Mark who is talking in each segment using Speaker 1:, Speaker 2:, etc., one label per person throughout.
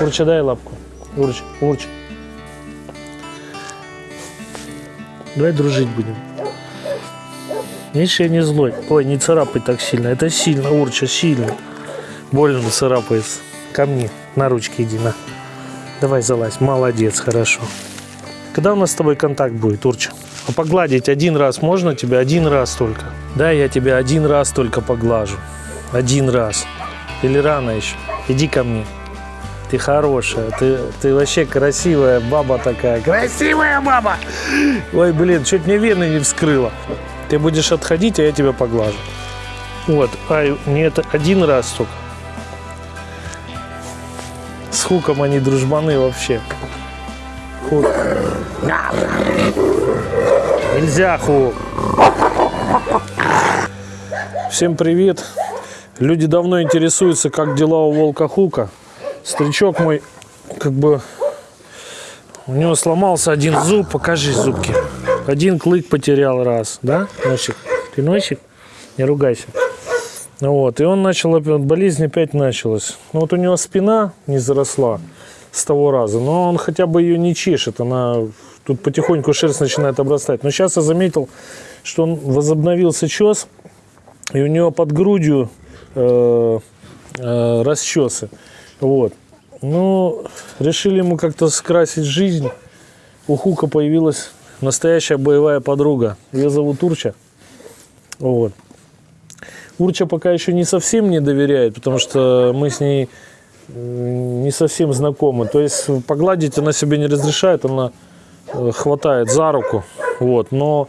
Speaker 1: Урча, дай лапку. Урч, урч. Давай дружить будем. Видишь, я не злой. Ой, не царапай так сильно. Это сильно, Урча, сильно. Больно царапается. Ко мне. На ручки иди, на. Давай залазь. Молодец, хорошо. Когда у нас с тобой контакт будет, Урча? А погладить один раз можно тебя? Один раз только. Да, я тебя один раз только поглажу. Один раз. Или рано еще? Иди ко мне. Ты хорошая, ты, ты вообще красивая баба такая. Красивая баба! Ой, блин, чуть мне вены не вскрыла. Ты будешь отходить, а я тебя поглажу. Вот, ай, не это один раз только. С хуком они дружбаны вообще. Хук. Нельзя хук. Всем привет. Люди давно интересуются, как дела у волка Хука. Старичок мой, как бы, у него сломался один зуб. Покажи зубки. Один клык потерял раз, да, носик? Ты носик? Не ругайся. Вот, и он начал, болезнь опять началась. Ну вот у него спина не заросла с того раза, но он хотя бы ее не чешет, она тут потихоньку шерсть начинает обрастать. Но сейчас я заметил, что он возобновился чес, и у него под грудью э, э, расчесы. Вот. Ну, решили ему как-то скрасить жизнь. У Хука появилась настоящая боевая подруга. Ее зовут Урча. Вот. Урча пока еще не совсем не доверяет, потому что мы с ней не совсем знакомы. То есть погладить она себе не разрешает, она э, хватает за руку. Вот. Но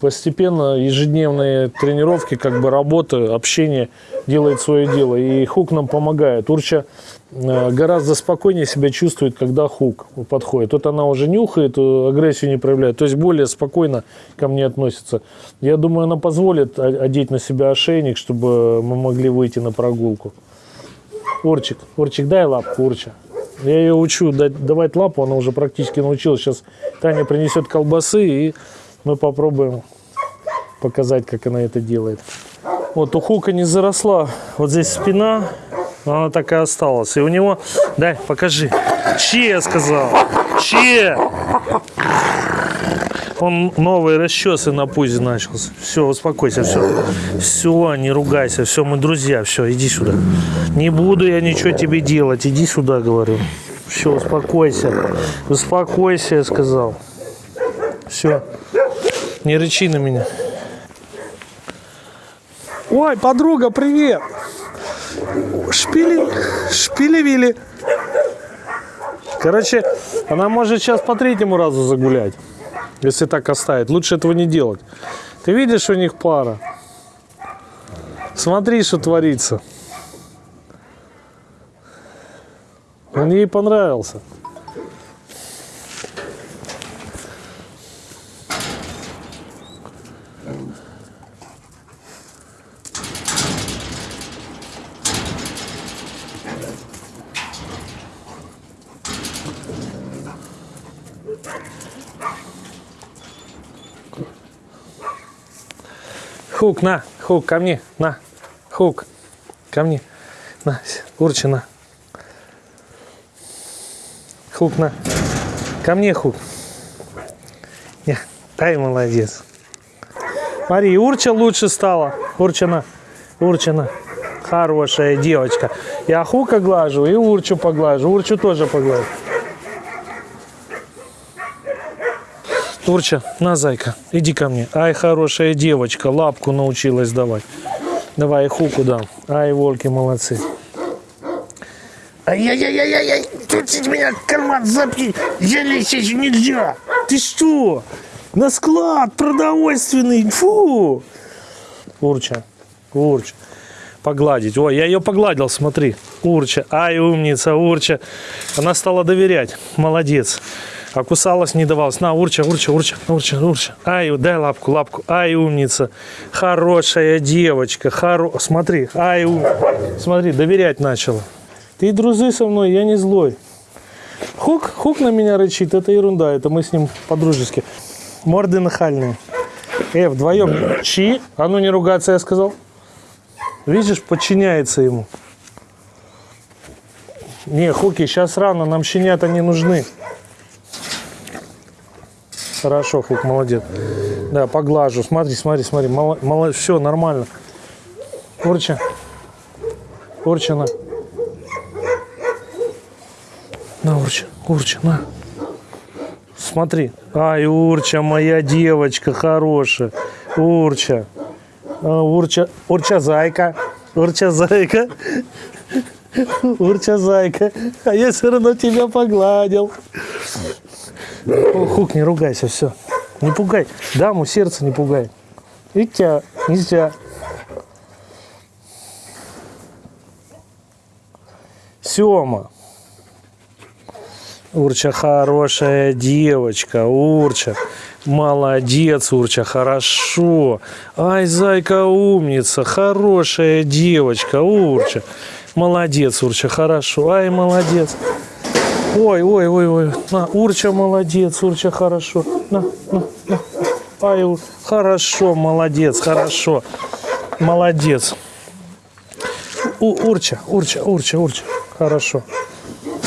Speaker 1: постепенно ежедневные тренировки, как бы работа, общение делает свое дело. И Хук нам помогает. Урча э, гораздо спокойнее себя чувствует, когда Хук подходит. Вот она уже нюхает, э, агрессию не проявляет. То есть более спокойно ко мне относится. Я думаю, она позволит одеть на себя ошейник, чтобы мы могли выйти на прогулку. Урчик, Урчик, дай лапку, Урча. Я ее учу давать лапу, она уже практически научилась. Сейчас Таня принесет колбасы, и мы попробуем показать, как она это делает. Вот у Хука не заросла вот здесь спина, она так и осталась. И у него, дай, покажи. Че, я сказал? Че? Он новые расчесы на пузе начался. Все, успокойся, все. Все, не ругайся, все, мы друзья, все, иди сюда. Не буду я ничего тебе делать, иди сюда, говорю. Все, успокойся. Успокойся, я сказал. Все. Не рычи на меня. Ой, подруга, привет. Шпили, шпили-вили. Короче, она может сейчас по третьему разу загулять, если так оставить. Лучше этого не делать. Ты видишь, у них пара. Смотри, что творится. Он ей понравился. Хук, на, Хук, ко мне, на, Хук, ко мне, на, Урча, на. Хук, на, ко мне, Хук. Не, ай, молодец. Смотри, Урча лучше стала. Урчина, Урчина, хорошая девочка. Я Хука глажу и Урчу поглажу. Урчу тоже поглажу. Урча, на, зайка, иди ко мне. Ай, хорошая девочка, лапку научилась давать. Давай, хуку дам. Ай, волки, молодцы. Ай-яй-яй-яй-яй, тут меня карман запни, я лечить нельзя. Ты что? На склад продовольственный, фу. Урча, Урча, погладить. Ой, я ее погладил, смотри. Урча, ай, умница, Урча. Она стала доверять, молодец. А кусалась, не давалась. На, урча, урча, урча, урча, урча. Ай, дай лапку, лапку. Ай, умница. Хорошая девочка. Хоро... Смотри, ай, ум... Смотри, доверять начала. Ты дружи со мной, я не злой. Хук, хук на меня рычит, это ерунда, это мы с ним по-дружески. Морды нахальные. Э, вдвоем. Чи? А ну не ругаться, я сказал. Видишь, подчиняется ему. Не, Хуки, сейчас рано, нам щенята не нужны. Хорошо, Хук, молодец. Да, поглажу. Смотри, смотри, смотри. Мало, мало, все, нормально. Урча. Урча, на. На, Урча, Урча, на. Смотри. Ай, Урча, моя девочка хорошая. Урча. А, Урча, Урча, зайка. Урча, зайка. Урча, зайка. А я все равно тебя погладил. О, Хук, не ругайся, все. Не пугай. Даму сердце не пугай. И тебя нельзя. Сема. Урча хорошая девочка, Урча. Молодец, Урча, хорошо. Ай, зайка умница, хорошая девочка, Урча. Молодец, Урча, хорошо. Ай, молодец. Ой, ой, ой, ой. На, Урча молодец, Урча хорошо. На, на, на. Ай, хорошо, молодец, хорошо. Молодец. У, Урча, Урча, Урча, Урча. Хорошо.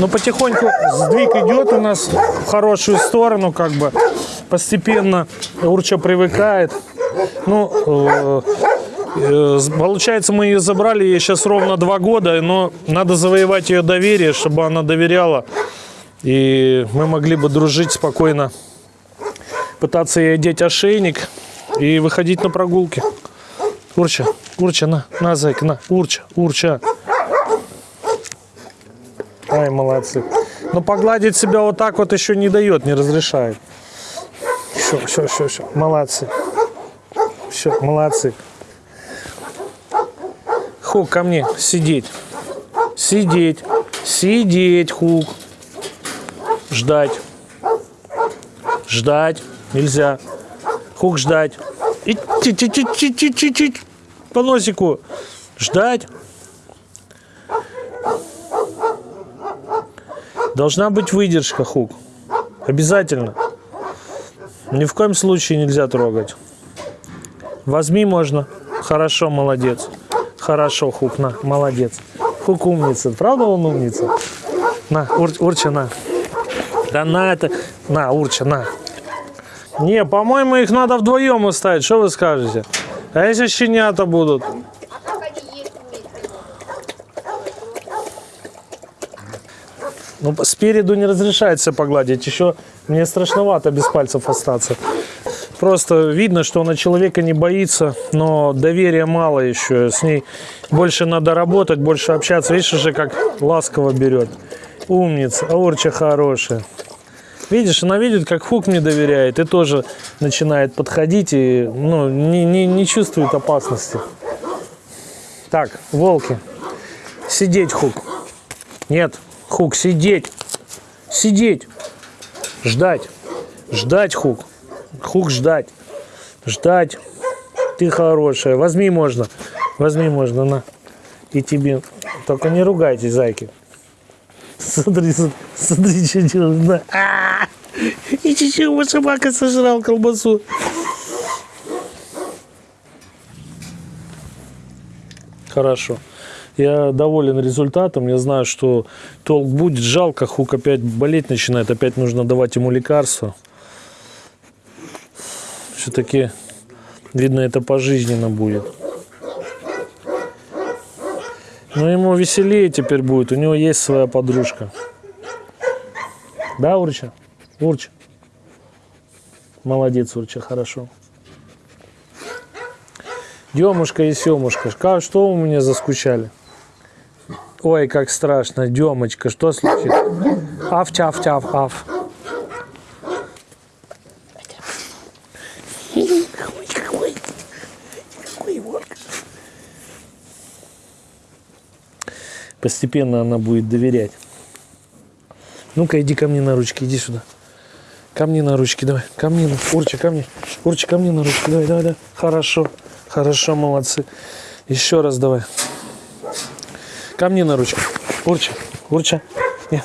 Speaker 1: Но потихоньку сдвиг идет у нас в хорошую сторону, как бы постепенно Урча привыкает. Ну, э, получается, мы ее забрали, ей сейчас ровно два года, но надо завоевать ее доверие, чтобы она доверяла. И мы могли бы дружить спокойно, пытаться ей одеть ошейник и выходить на прогулки. Урча, Урча, на, на, зайка, на, Урча, Урча. Ай, молодцы. Но погладить себя вот так вот еще не дает, не разрешает. Все, все, все, все. Молодцы. Все, молодцы. Хук, ко мне, сидеть. Сидеть. Сидеть, Хук. Ждать. Ждать. Нельзя. Хук, ждать. И ти- ти- ти- ти- ти- ти- ти- По носику. Ждать. Должна быть выдержка, Хук. Обязательно. Ни в коем случае нельзя трогать. Возьми можно. Хорошо, молодец. Хорошо, Хук, на, молодец. Хук умница. Правда он умница? На, Ур, Урча, на. Да на это. На, Урча, на. Не, по-моему, их надо вдвоем оставить. Что вы скажете? А если щенята будут? Ну, спереду не разрешается погладить. Еще мне страшновато без пальцев остаться. Просто видно, что она человека не боится, но доверия мало еще. С ней больше надо работать, больше общаться. Видишь уже, как ласково берет. Умница, Аурча хорошая. Видишь, она видит, как Хук мне доверяет, и тоже начинает подходить и ну, не, не, не чувствует опасности. Так, волки. Сидеть, Хук. Нет, Хук, сидеть. Сидеть. Ждать. Ждать, Хук. Хук, ждать. Ждать. Ты хорошая. Возьми можно. Возьми можно, на. И тебе. Только не ругайтесь, зайки. Смотри, смотри, что делает. На. А! И чуть-чуть собака сожрал колбасу. Хорошо. Я доволен результатом. Я знаю, что толк будет. Жалко, Хук опять болеть начинает. Опять нужно давать ему лекарства. Все-таки, видно, это пожизненно будет. Но ему веселее теперь будет. У него есть своя подружка. Да, Урча? Урча. Молодец, Урча, хорошо. Демушка и Семушка, ка- что у меня заскучали? Ой, как страшно, Демочка, что случилось? Аф, тяф, тяф, аф. Постепенно она будет доверять. Ну-ка, иди ко мне на ручки, иди сюда. Ко мне на ручки, давай. Ко мне, на- Урча, ко мне. Урча, ко мне на ручки, давай, давай, давай. Хорошо, хорошо, молодцы. Еще раз давай. Ко мне на ручки. Урча, Урча. Не.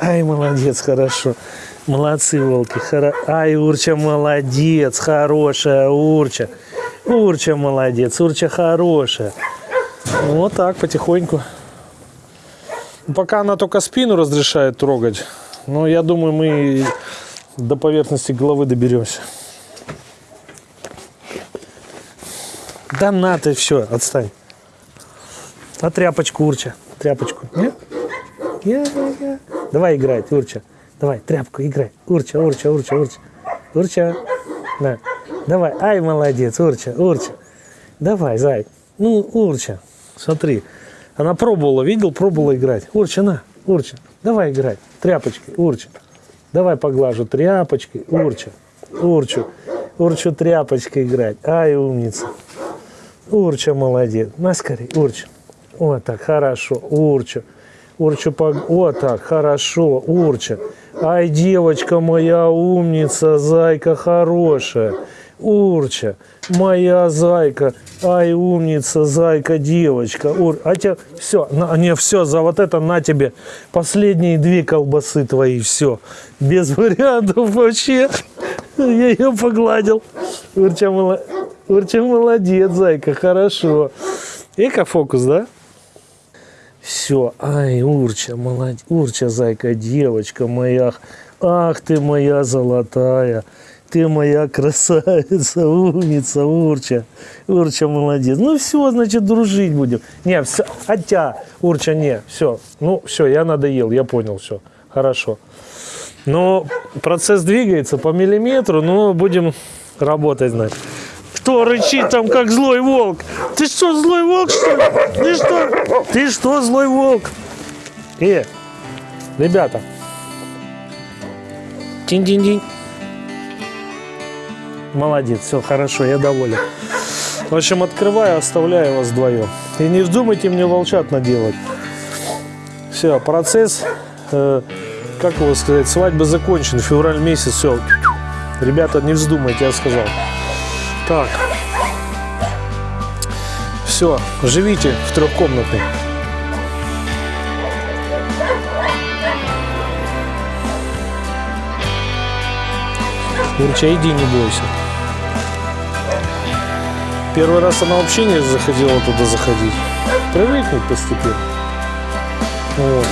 Speaker 1: Ай, молодец, хорошо. Молодцы, волки. Хоро... Ай, Урча, молодец, хорошая Урча. Урча, молодец, Урча хорошая. Вот так, потихоньку. Пока она только спину разрешает трогать. Но я думаю, мы до поверхности головы доберемся. Да на ты все, отстань. А тряпочку, Урча? Тряпочку. Нет? Я, я. Давай играть, Урча. Давай, тряпку, играй. Урча, Урча, Урча, Урча. Урча. На. Давай. Ай, молодец, Урча, Урча. Давай, зай. Ну, Урча. Смотри. Она пробовала, видел, пробовала играть. Урча, на, Урча. Давай играть. Тряпочкой, Урча. Давай поглажу тряпочкой. Урча. Урчу. Урчу тряпочкой играть. Ай, умница. Урча молодец. На скорей, Урча. Вот так, хорошо. Урча. Урча, пог... вот так, хорошо. Урча. Ай, девочка моя умница, зайка хорошая. Урча, моя зайка. Ай, умница, зайка, девочка. Ур... А тебе все, на, не все, за вот это на тебе последние две колбасы твои, все. Без вариантов вообще. Я ее погладил. Урча, молодец. Урча молодец, зайка, хорошо. Эко-фокус, да? Все, ай, Урча, молодец, Урча, зайка, девочка моя, ах ты моя золотая, ты моя красавица, умница, Урча, Урча, молодец. Ну все, значит, дружить будем. Не, все, хотя, Урча, не, все, ну все, я надоел, я понял, все, хорошо. Но процесс двигается по миллиметру, но будем работать, значит. Кто рычит там, как злой волк? Ты что, злой волк, что ли? Ты что? Ты что, злой волк? Э, ребята. Тинь-динь-динь. Молодец, все хорошо, я доволен. В общем, открываю, оставляю вас вдвоем. И не вздумайте мне волчат наделать. Все, процесс, э, как его сказать, свадьба закончен, февраль месяц, все. Ребята, не вздумайте, я сказал. Так. Все, живите в трехкомнатной. Урча, иди, не бойся. Первый раз она вообще не захотела туда заходить. Привыкнуть постепенно. Вот.